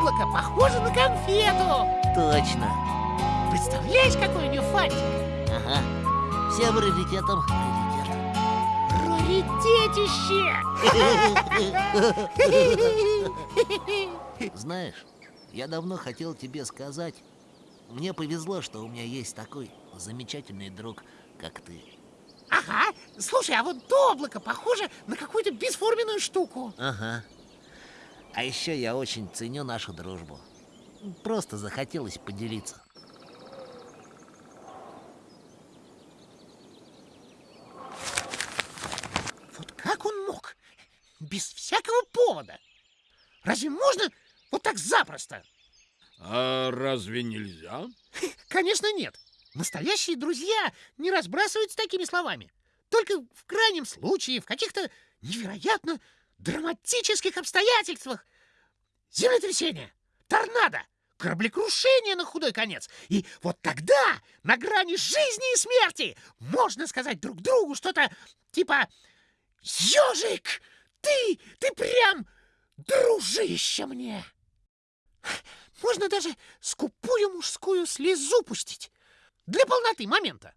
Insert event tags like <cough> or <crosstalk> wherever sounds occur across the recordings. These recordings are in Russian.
облако похоже на конфету. Точно. Представляешь, какой у нее фантик? Ага. Всем раритетом Раритетище! <laughs> Знаешь, я давно хотел тебе сказать, мне повезло, что у меня есть такой замечательный друг, как ты. Ага. Слушай, а вот то облако похоже на какую-то бесформенную штуку. Ага. А еще я очень ценю нашу дружбу. Просто захотелось поделиться. Вот как он мог? Без всякого повода. Разве можно вот так запросто? А разве нельзя? Конечно, нет. Настоящие друзья не разбрасываются такими словами. Только в крайнем случае, в каких-то невероятно драматических обстоятельствах. Землетрясение, торнадо, кораблекрушение на худой конец. И вот тогда, на грани жизни и смерти, можно сказать друг другу что-то типа «Ежик, ты, ты прям дружище мне!» Можно даже скупую мужскую слезу пустить для полноты момента.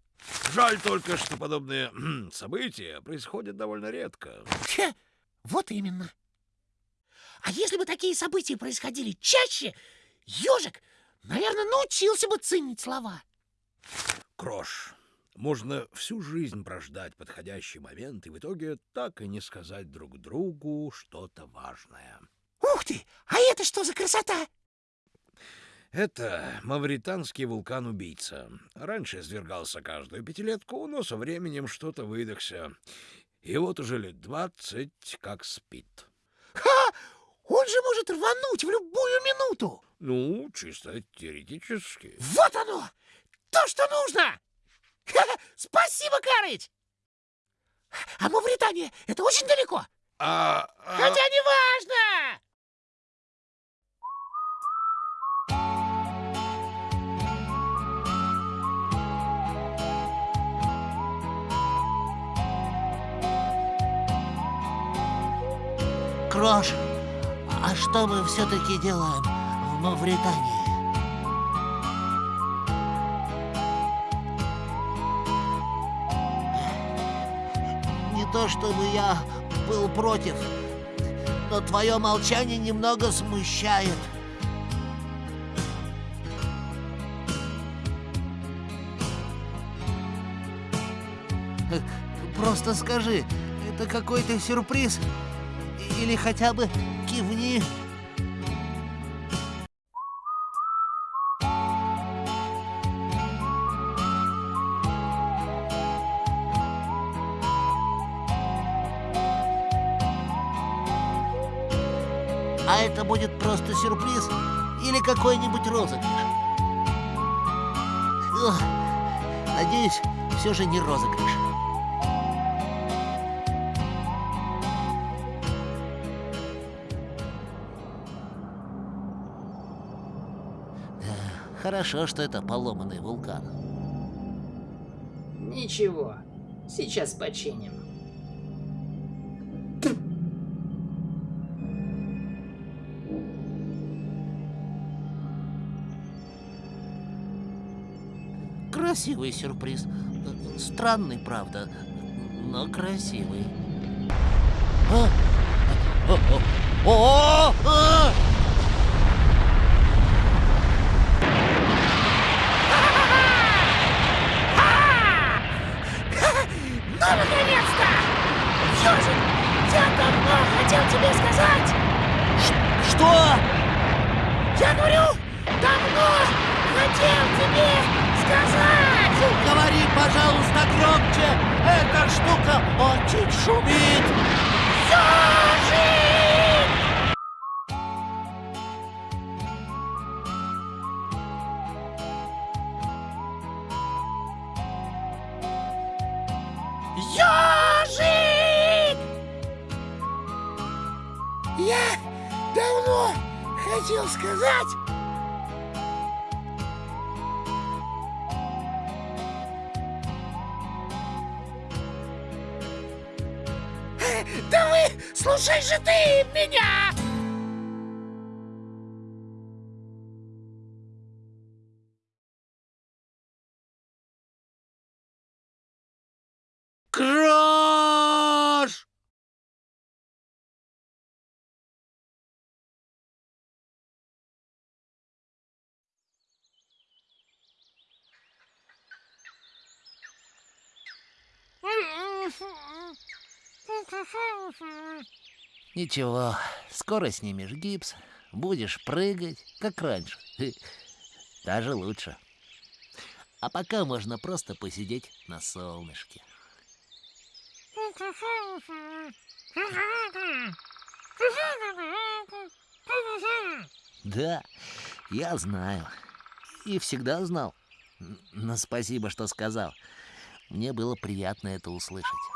Жаль только, что подобные события происходят довольно редко. Вот именно. А если бы такие события происходили чаще, ежик, наверное, научился бы ценить слова. Крош, можно всю жизнь прождать подходящий момент и в итоге так и не сказать друг другу что-то важное. Ух ты! А это что за красота? Это мавританский вулкан-убийца. Раньше извергался каждую пятилетку, но со временем что-то выдохся. И вот уже лет двадцать как спит. Ха! Он же может рвануть в любую минуту! Ну, чисто теоретически. Вот оно! То, что нужно! Ха Спасибо, Карыч! А Мавритания — это очень далеко? А, а... Хотя не важно! Крош, а что мы все-таки делаем в Мавритании? Не то чтобы я был против, но твое молчание немного смущает. Просто скажи, это какой-то сюрприз? Или хотя бы кивни. А это будет просто сюрприз или какой-нибудь розыгрыш? Надеюсь, все же не розыгрыш. Хорошо, что это поломанный вулкан. Ничего, сейчас починим. Красивый сюрприз. Странный, правда, но красивый. А? О, о, о! Ну, наконец-то! Ёжик, я давно хотел тебе сказать! Ш что? Я говорю, давно хотел тебе сказать! Говори, пожалуйста, громче! Эта штука очень шумит! Ёжик! Ёжик! Хотел сказать... Да вы, слушай же ты меня! Ничего, скоро снимешь гипс, будешь прыгать, как раньше. <laughs> Даже лучше. А пока можно просто посидеть на солнышке. Да, я знаю. И всегда знал. Но спасибо, что сказал. Мне было приятно это услышать.